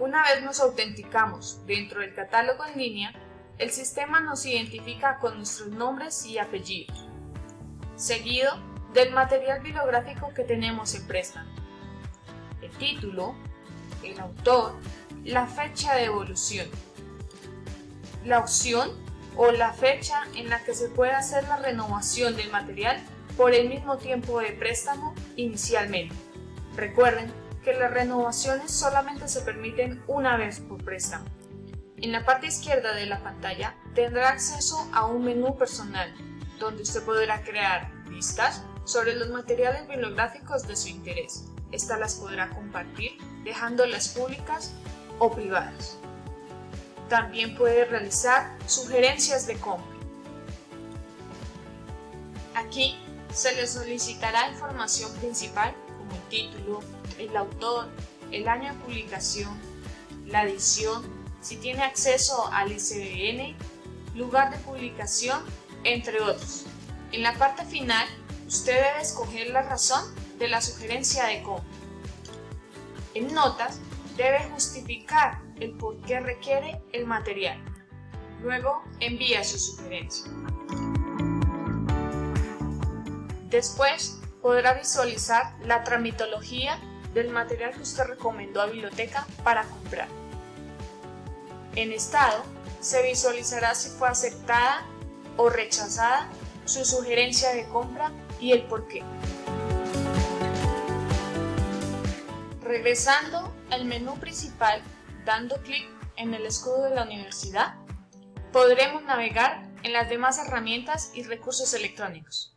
Una vez nos autenticamos dentro del catálogo en línea, el sistema nos identifica con nuestros nombres y apellidos, seguido del material bibliográfico que tenemos en préstamo, el título, el autor, la fecha de evolución, la opción o la fecha en la que se puede hacer la renovación del material por el mismo tiempo de préstamo inicialmente. Recuerden que las renovaciones solamente se permiten una vez por préstamo. En la parte izquierda de la pantalla tendrá acceso a un menú personal, donde usted podrá crear listas sobre los materiales bibliográficos de su interés. Estas las podrá compartir dejándolas públicas o privadas. También puede realizar sugerencias de compra. Aquí se le solicitará información principal el título, el autor, el año de publicación, la edición, si tiene acceso al ICBN, lugar de publicación, entre otros. En la parte final, usted debe escoger la razón de la sugerencia de compra. En notas, debe justificar el por qué requiere el material. Luego, envía su sugerencia. Después, podrá visualizar la tramitología del material que usted recomendó a biblioteca para comprar. En estado, se visualizará si fue aceptada o rechazada su sugerencia de compra y el por qué. Regresando al menú principal, dando clic en el escudo de la universidad, podremos navegar en las demás herramientas y recursos electrónicos.